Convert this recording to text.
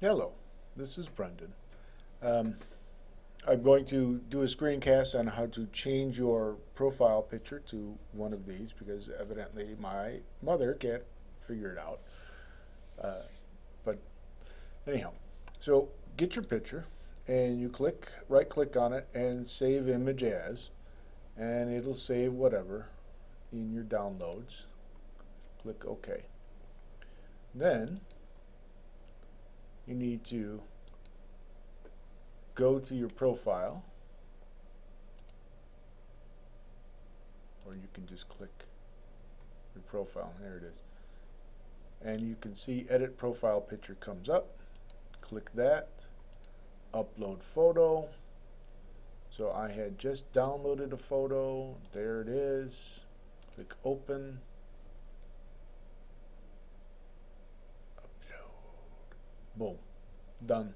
Hello, this is Brendan. Um, I'm going to do a screencast on how to change your profile picture to one of these because evidently my mother can't figure it out. Uh, but anyhow, so get your picture and you click, right click on it and save image as and it'll save whatever in your downloads. Click OK. Then you need to go to your profile or you can just click your profile. There it is. And you can see edit profile picture comes up. Click that. Upload photo. So I had just downloaded a photo. There it is. Click open Bom, done.